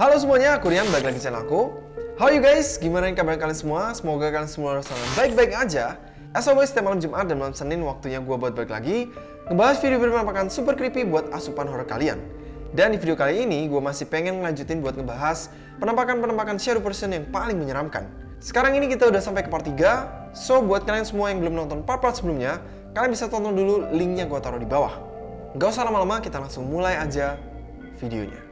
Halo semuanya, aku Rian, balik lagi channel aku. How you guys? Gimana kabar kalian semua? Semoga kalian semua rasa baik-baik aja. As always, setiap malam Jumat dan malam Senin waktunya gue buat balik lagi ngebahas video berpenampakan super creepy buat asupan horror kalian. Dan di video kali ini, gue masih pengen ngelanjutin buat ngebahas penampakan-penampakan shadow person yang paling menyeramkan. Sekarang ini kita udah sampai ke part 3, so buat kalian semua yang belum nonton part-part sebelumnya, kalian bisa tonton dulu linknya gue taruh di bawah. Gak usah lama-lama, kita langsung mulai aja videonya.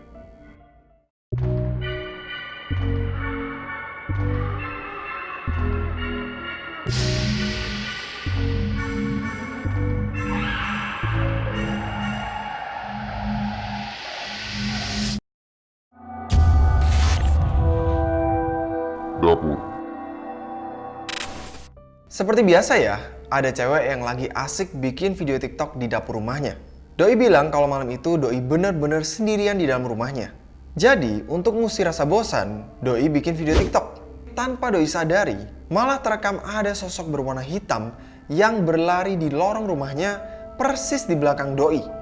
Seperti biasa ya, ada cewek yang lagi asik bikin video TikTok di dapur rumahnya. Doi bilang kalau malam itu Doi bener-bener sendirian di dalam rumahnya. Jadi, untuk ngusir rasa bosan, Doi bikin video TikTok. Tanpa Doi sadari, malah terekam ada sosok berwarna hitam yang berlari di lorong rumahnya persis di belakang Doi.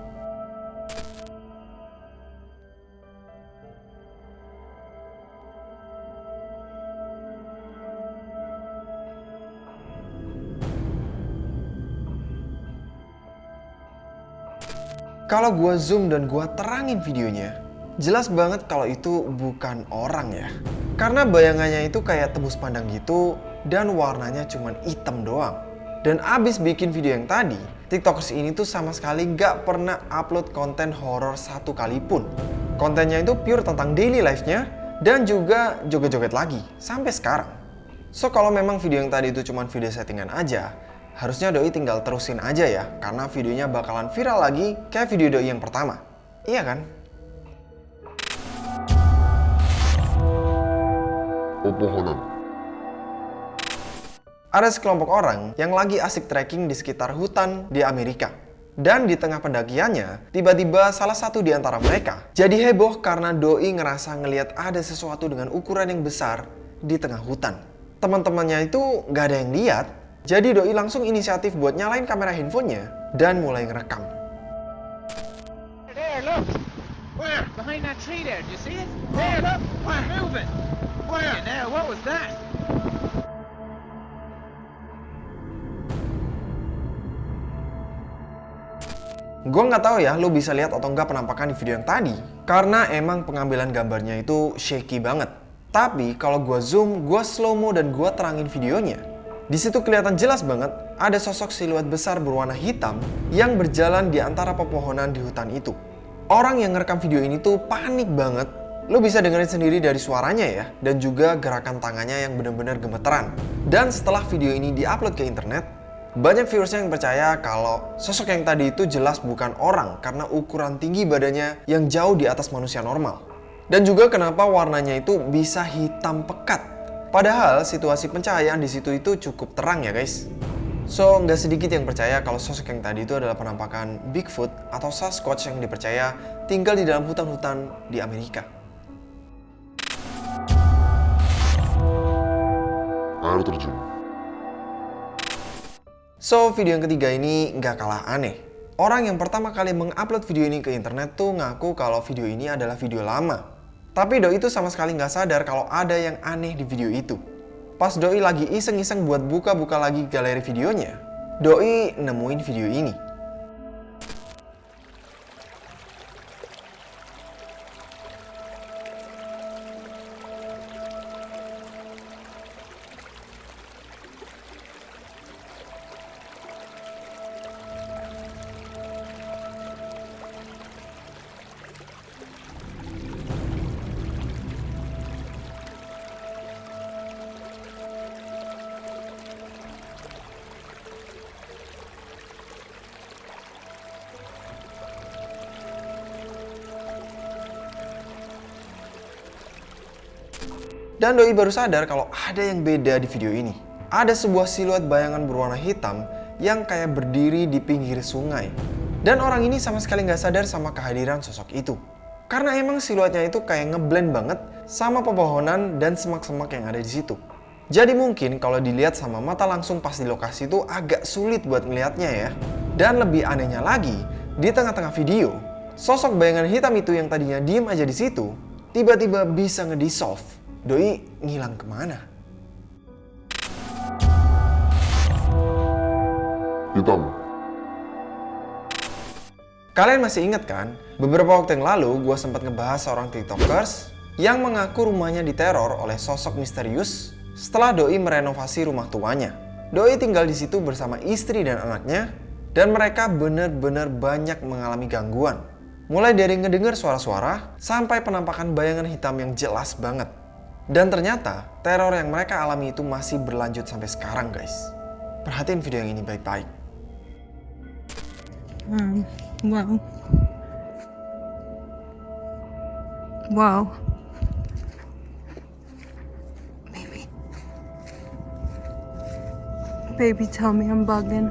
Kalau gua zoom dan gua terangin videonya, jelas banget kalau itu bukan orang ya. Karena bayangannya itu kayak tembus pandang gitu dan warnanya cuma hitam doang. Dan abis bikin video yang tadi, tiktokers ini tuh sama sekali gak pernah upload konten horor satu kali pun. Kontennya itu pure tentang daily life-nya dan juga joget-joget lagi sampai sekarang. So kalau memang video yang tadi itu cuma video settingan aja, harusnya Doi tinggal terusin aja ya, karena videonya bakalan viral lagi kayak video Doi yang pertama. Iya kan? Pepohonan. Ada sekelompok orang yang lagi asik trekking di sekitar hutan di Amerika. Dan di tengah pendakiannya, tiba-tiba salah satu di antara mereka jadi heboh karena Doi ngerasa ngelihat ada sesuatu dengan ukuran yang besar di tengah hutan. Teman-temannya itu nggak ada yang lihat, jadi Doi langsung inisiatif buat nyalain kamera handphonenya dan mulai ngerekam. There, look. Where? Behind that tree there. Do you see it? There, look. Where? Moving. Where? Now, what was that? Gue nggak tahu ya lo bisa lihat atau nggak penampakan di video yang tadi. Karena emang pengambilan gambarnya itu shaky banget. Tapi kalau gue zoom, gue slow mo dan gue terangin videonya. Di situ kelihatan jelas banget ada sosok siluet besar berwarna hitam yang berjalan di antara pepohonan di hutan itu. Orang yang ngerekam video ini tuh panik banget. Lo bisa dengerin sendiri dari suaranya ya, dan juga gerakan tangannya yang bener-bener gemeteran. Dan setelah video ini diupload ke internet, banyak viewersnya yang percaya kalau sosok yang tadi itu jelas bukan orang karena ukuran tinggi badannya yang jauh di atas manusia normal. Dan juga kenapa warnanya itu bisa hitam pekat. Padahal situasi pencahayaan di situ itu cukup terang ya guys. So, nggak sedikit yang percaya kalau sosok yang tadi itu adalah penampakan Bigfoot atau Sasquatch yang dipercaya tinggal di dalam hutan-hutan di Amerika. Air terjun. So, video yang ketiga ini nggak kalah aneh. Orang yang pertama kali mengupload video ini ke internet tuh ngaku kalau video ini adalah video lama. Tapi Doi itu sama sekali nggak sadar kalau ada yang aneh di video itu. Pas Doi lagi iseng-iseng buat buka-buka lagi galeri videonya, Doi nemuin video ini. Dan Doi baru sadar kalau ada yang beda di video ini. Ada sebuah siluet bayangan berwarna hitam yang kayak berdiri di pinggir sungai. Dan orang ini sama sekali nggak sadar sama kehadiran sosok itu. Karena emang siluetnya itu kayak ngeblend banget sama pepohonan dan semak-semak yang ada di situ. Jadi mungkin kalau dilihat sama mata langsung pas di lokasi itu agak sulit buat ngelihatnya ya. Dan lebih anehnya lagi, di tengah-tengah video, sosok bayangan hitam itu yang tadinya diem aja di situ, tiba-tiba bisa ngedissolve. Doi ngilang ke mana? Hitam. Kalian masih ingat kan? Beberapa waktu yang lalu gue sempat ngebahas seorang tiktokers yang mengaku rumahnya diteror oleh sosok misterius setelah Doi merenovasi rumah tuanya. Doi tinggal di situ bersama istri dan anaknya dan mereka benar-benar banyak mengalami gangguan. Mulai dari ngedenger suara-suara sampai penampakan bayangan hitam yang jelas banget. Dan ternyata teror yang mereka alami itu masih berlanjut sampai sekarang guys. Perhatiin video yang ini baik-baik. Um, wow. Wow. Baby. Baby, tell me I'm bugging.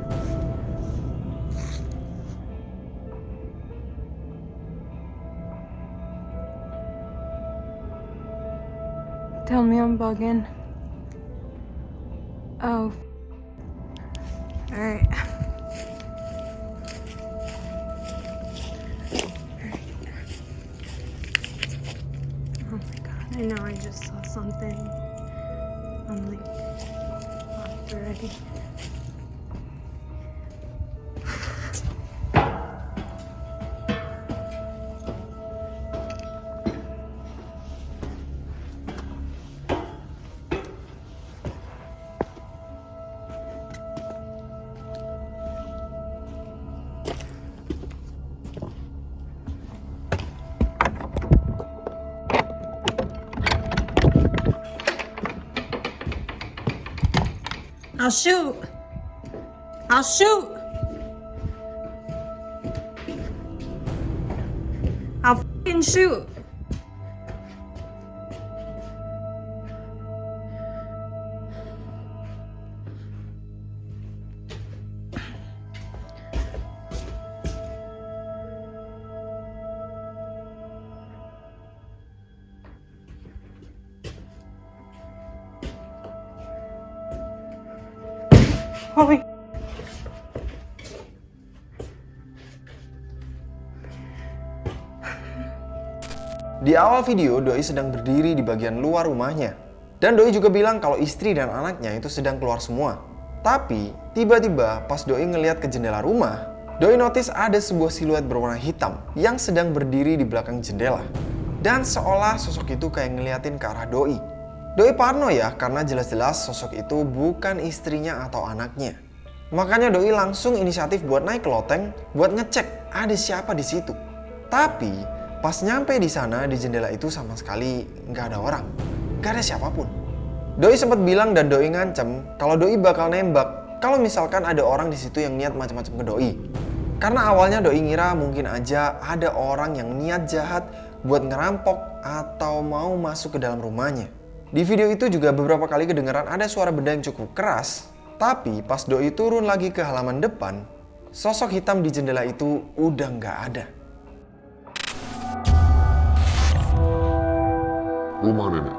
Bugging. Oh. Alright. Oh my god, I know I just saw something. I'm like locked already. I'll shoot. I'll shoot. I'll fucking shoot. Di awal video, Doi sedang berdiri di bagian luar rumahnya. Dan Doi juga bilang kalau istri dan anaknya itu sedang keluar semua. Tapi, tiba-tiba pas Doi ngeliat ke jendela rumah, Doi notice ada sebuah siluet berwarna hitam yang sedang berdiri di belakang jendela. Dan seolah sosok itu kayak ngeliatin ke arah Doi. Doi parno ya karena jelas-jelas sosok itu bukan istrinya atau anaknya. Makanya Doi langsung inisiatif buat naik ke loteng buat ngecek ada siapa di situ. Tapi pas nyampe di sana di jendela itu sama sekali nggak ada orang, nggak ada siapa pun. Doi sempat bilang dan Doi ngancem kalau Doi bakal nembak kalau misalkan ada orang di situ yang niat macam-macam ke Doi. Karena awalnya Doi ngira mungkin aja ada orang yang niat jahat buat ngerampok atau mau masuk ke dalam rumahnya. Di video itu juga beberapa kali kedengeran ada suara benda yang cukup keras, tapi pas Doi turun lagi ke halaman depan, sosok hitam di jendela itu udah nggak ada. Rumah nenek.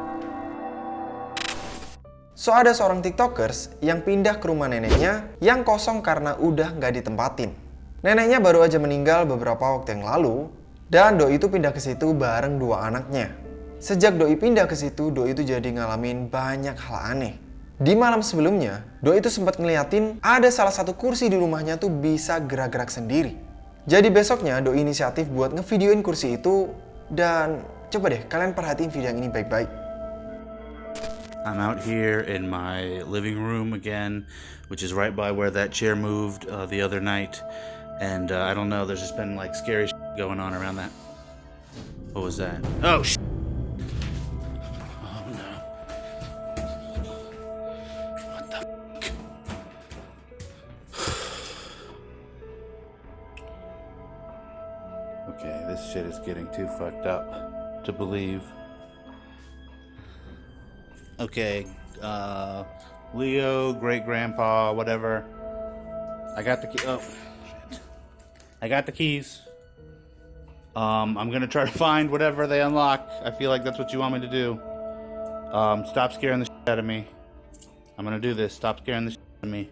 So ada seorang tiktokers yang pindah ke rumah neneknya yang kosong karena udah nggak ditempatin. Neneknya baru aja meninggal beberapa waktu yang lalu, dan Doi itu pindah ke situ bareng dua anaknya. Sejak Doi pindah ke situ, Doi itu jadi ngalamin banyak hal aneh. Di malam sebelumnya, Doi itu sempat ngeliatin ada salah satu kursi di rumahnya tuh bisa gerak-gerak sendiri. Jadi besoknya Doi inisiatif buat ngevideoin kursi itu dan coba deh kalian perhatiin video yang ini baik-baik. I'm out here in my living room again, which is right by where that chair moved uh, the other night. And uh, I don't know, there's just been like scary going on around that. What was that? Oh, sh- Oh no. What the? Okay, this shit is getting too fucked up to believe. Okay, uh, Leo, great grandpa, whatever. I got the key. Oh, shit. I got the keys. Um, I'm gonna try to find whatever they unlock. I feel like that's what you want me to do. Um, stop scaring the shit out of me. I'm gonna do this. Stop scaring the shit out of me.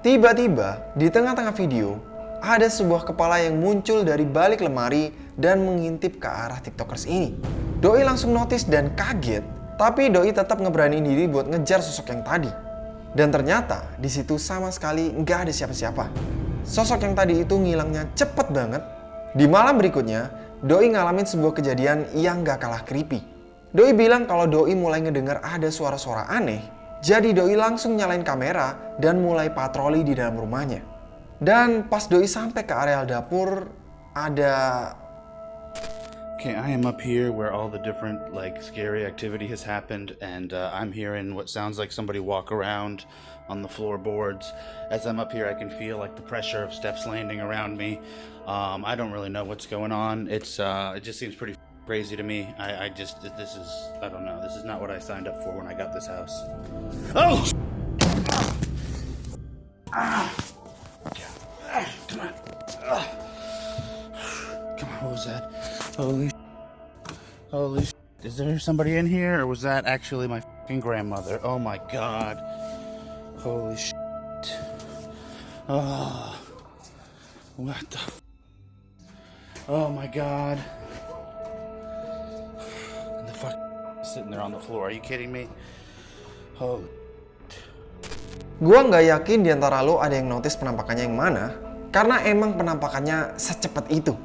Tiba-tiba, di tengah-tengah video, ada sebuah kepala yang muncul dari balik lemari dan mengintip ke arah tiktokers ini. Doi langsung notice dan kaget, tapi Doi tetap ngeberaniin diri buat ngejar sosok yang tadi. Dan ternyata di situ sama sekali nggak ada siapa-siapa. Sosok yang tadi itu ngilangnya cepet banget. Di malam berikutnya, Doi ngalamin sebuah kejadian yang gak kalah creepy. Doi bilang kalau Doi mulai ngedengar ada suara-suara aneh, jadi Doi langsung nyalain kamera dan mulai patroli di dalam rumahnya. Dan pas Doi sampai ke areal dapur, ada Okay, I am up here where all the different like scary activity has happened, and uh, I'm hearing what sounds like somebody walk around on the floorboards. As I'm up here, I can feel like the pressure of steps landing around me. Um, I don't really know what's going on. It's uh, it just seems pretty crazy to me. I, I just this is I don't know. This is not what I signed up for when I got this house. Oh! Ah! Was that? Holy Holy Is there somebody in here or was that actually my grandmother? Oh my god. Holy shit. Oh. What the f- Oh my god. The fuck sitting there on the floor. Are you kidding me? Holy Gua nggak yakin di antara lo ada yang notice penampakannya yang mana, karena emang penampakannya secepat itu.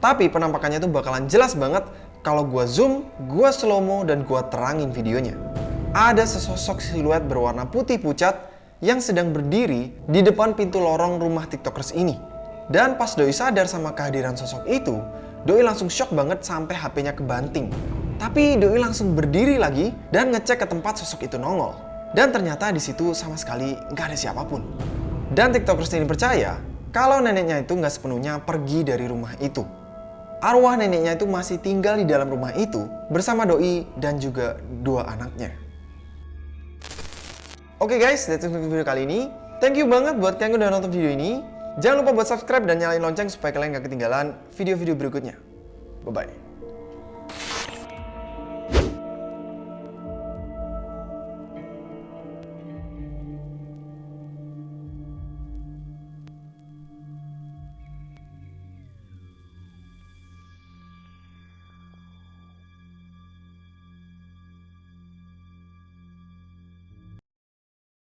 Tapi penampakannya itu bakalan jelas banget kalau gua zoom, gua slow mo dan gua terangin videonya. Ada sesosok siluet berwarna putih pucat yang sedang berdiri di depan pintu lorong rumah tiktokers ini. Dan pas Doi sadar sama kehadiran sosok itu, Doi langsung shock banget sampai HP-nya kebanting. Tapi Doi langsung berdiri lagi dan ngecek ke tempat sosok itu nongol. Dan ternyata di situ sama sekali nggak ada siapa pun. Dan tiktokers ini percaya kalau neneknya itu nggak sepenuhnya pergi dari rumah itu. Arwah neneknya itu masih tinggal di dalam rumah itu bersama Doi dan juga dua anaknya. Oke guys, that's it untuk video kali ini. Thank you banget buat kalian udah nonton video ini. Jangan lupa buat subscribe dan nyalain lonceng supaya kalian gak ketinggalan video-video berikutnya. Bye-bye.